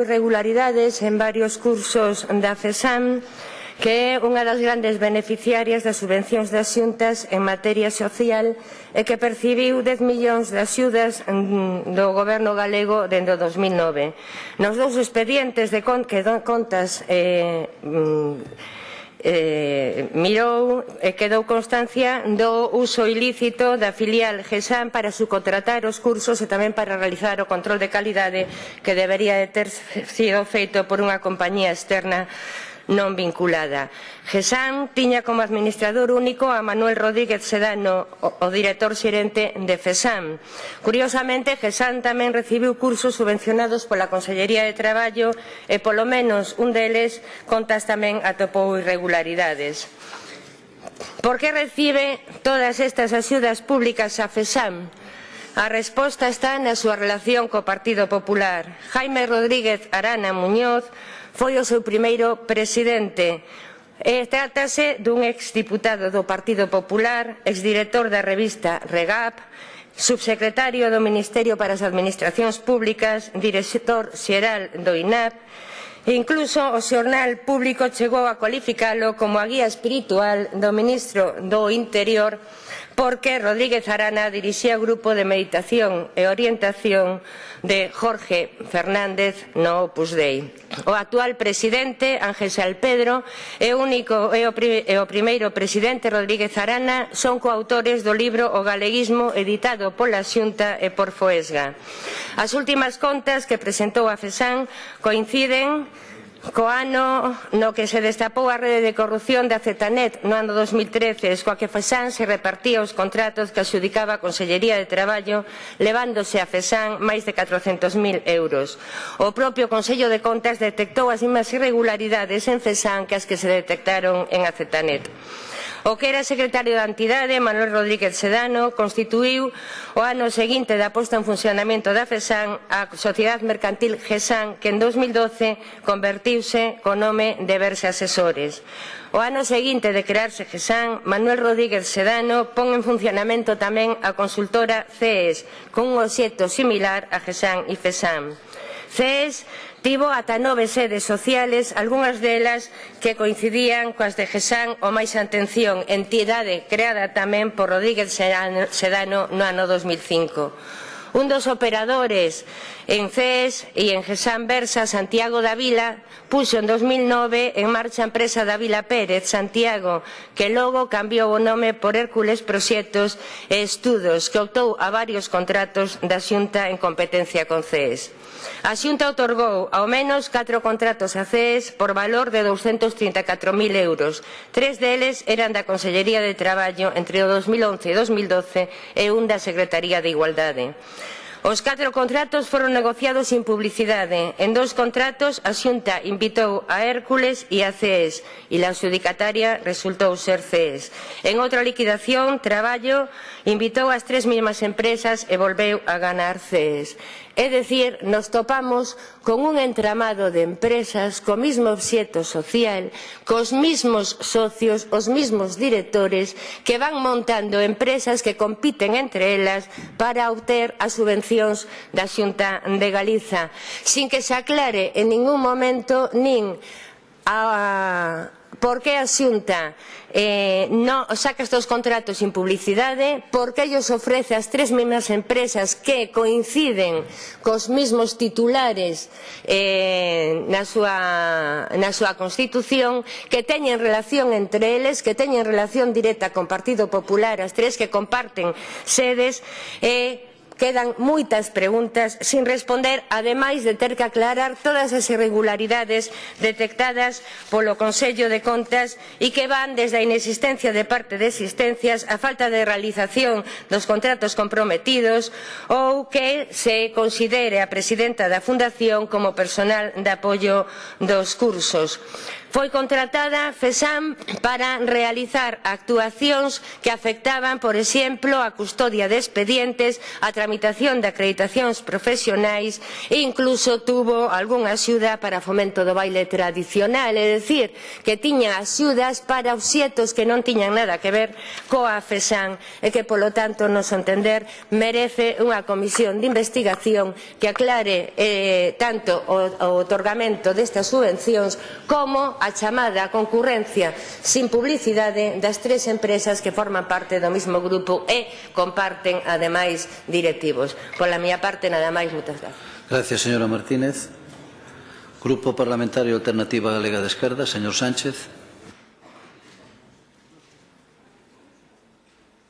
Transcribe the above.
irregularidades en varios cursos da FESAM que é unha das grandes beneficiarias das subvencións das xuntas en materia social e que percibiu 10 millóns de axudas mm, do goberno galego dende o 2009. Nos dous expedientes de con que contas eh, mm, eh, mirou e quedou constancia do uso ilícito da filial GESAM para subcontratar os cursos e tamén para realizar o control de calidade que debería de ter sido feito por unha compañía externa non vinculada. GESAN tiña como administrador único a Manuel Rodríguez Sedano, o director xerente de FESAN. Curiosamente, GESAN tamén recibiu cursos subvencionados pola Consellería de Traballo e polo menos un deles contas tamén atopou irregularidades. Por que recibe todas estas axudas públicas a FESAM? A resposta está na súa relación co Partido Popular. Jaime Rodríguez Arana Muñoz foi o seu primeiro presidente e trátase dun exdiputado do Partido Popular, exdirector da revista Regap, subsecretario do Ministerio para as Administracións Públicas, director xeral do INAP, Incluso o xornal público chegou a cualificalo como a guía espiritual do ministro do Interior porque Rodríguez Arana dirixía o grupo de meditación e orientación de Jorge Fernández no Opus Dei. O actual presidente, Ángel Salpedro, é, único, e, o, e é o primeiro presidente Rodríguez Arana, son coautores do libro O Galeguismo editado pola Xunta e por Foesga. As últimas contas que presentou a FESAN coinciden co ano no que se destapou a rede de corrupción da Zetanet no ano 2013, coa que Fesan se repartía os contratos que adxudicaba a Consellería de Traballo, levándose a Fesan máis de 400.000 euros. O propio Consello de Contas detectou as mesmas irregularidades en Fesan que as que se detectaron en a Zetanet. O que era secretario da entidade, Manuel Rodríguez Sedano, constituiu o ano seguinte da posta en funcionamento da FESAN a Sociedade Mercantil GESAN, que en 2012 convertiuse co nome de Verse Asesores. O ano seguinte de crearse GESAN, Manuel Rodríguez Sedano pon en funcionamento tamén a consultora CES, con un obxecto similar a GESAN e FESAN. CES Tivo ata nove sedes sociales, algunhas delas que coincidían coas de GESAN o máis atención, entidade creada tamén por Rodríguez Sedano no ano 2005 un dos operadores en CES e en GESAN Versa, Santiago Davila, puxo en 2009 en marcha a empresa Davila Pérez, Santiago, que logo cambiou o nome por Hércules Proxectos e Estudos, que optou a varios contratos da Xunta en competencia con CES. A Xunta otorgou ao menos 4 contratos a CES por valor de 234.000 euros. Tres deles eran da Consellería de Traballo entre o 2011 e 2012 e un da Secretaría de Igualdade. Os catro contratos foron negociados sin publicidade. En dous contratos, a Xunta invitou a Hércules e a CES e a adjudicataria resultou ser CES. En outra liquidación, Traballo invitou as tres mesmas empresas e volveu a ganar CES. É dicir, nos topamos con un entramado de empresas co mismo obxeto social, cos mismos socios, os mismos directores que van montando empresas que compiten entre elas para obter as subvencións da Xunta de Galiza, sin que se aclare en ningún momento nin a, por que a Xunta eh, non saca estes contratos sin publicidade, por que ellos ofrece as tres mesmas empresas que coinciden cos mesmos titulares eh, na, súa, na súa Constitución, que teñen relación entre eles, que teñen relación directa con Partido Popular, as tres que comparten sedes, e eh, Quedan moitas preguntas sin responder, ademais de ter que aclarar todas as irregularidades detectadas polo Consello de Contas e que van desde a inexistencia de parte de existencias a falta de realización dos contratos comprometidos ou que se considere a presidenta da Fundación como personal de apoio dos cursos. Foi contratada FESAM para realizar actuacións que afectaban, por exemplo, a custodia de expedientes, a tramitación de acreditacións profesionais e incluso tuvo algunha axuda para fomento do baile tradicional, é dicir, que tiña axudas para os xetos que non tiñan nada que ver coa FESAM e que, polo tanto, nos entender, merece unha comisión de investigación que aclare eh, tanto o, o otorgamento destas subvencións como a chamada concurrencia sin publicidade das tres empresas que forman parte do mesmo grupo e comparten ademais directivos. Pola miña parte, nada máis, moitas gracias. Gracias, señora Martínez. Grupo Parlamentario Alternativa Galega de Esquerda, señor Sánchez.